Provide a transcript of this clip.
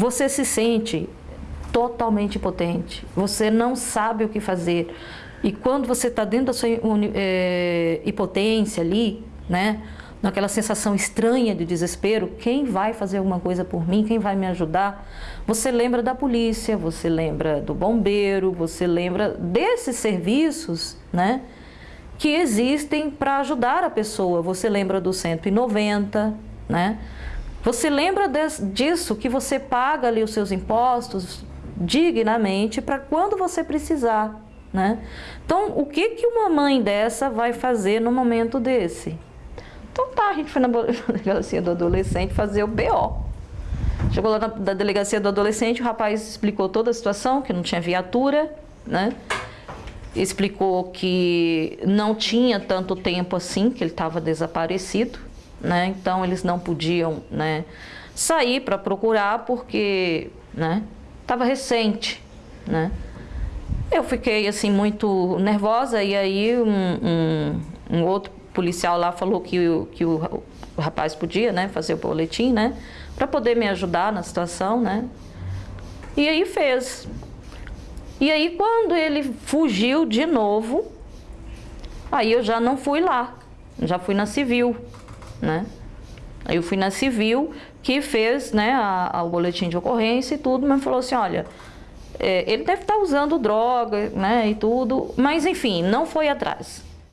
você se sente totalmente impotente, você não sabe o que fazer. E quando você está dentro da sua é, impotência ali, né, naquela sensação estranha de desespero, quem vai fazer alguma coisa por mim, quem vai me ajudar? Você lembra da polícia, você lembra do bombeiro, você lembra desses serviços, né, que existem para ajudar a pessoa. Você lembra do 190, né? Você lembra disso que você paga ali os seus impostos dignamente para quando você precisar, né? Então, o que que uma mãe dessa vai fazer no momento desse? Então tá, a gente foi na delegacia do adolescente fazer o BO. Chegou lá na da delegacia do adolescente, o rapaz explicou toda a situação, que não tinha viatura, né? explicou que não tinha tanto tempo assim, que ele estava desaparecido, né? Então eles não podiam, né, sair para procurar porque, né, estava recente, né? Eu fiquei assim muito nervosa e aí um, um, um outro policial lá falou que, o, que o, o rapaz podia, né, fazer o boletim, né, para poder me ajudar na situação, né? E aí fez. E aí quando ele fugiu de novo, aí eu já não fui lá, já fui na civil, né? Aí eu fui na civil que fez né, a, a, o boletim de ocorrência e tudo, mas falou assim, olha, é, ele deve estar usando droga, né, e tudo, mas enfim, não foi atrás.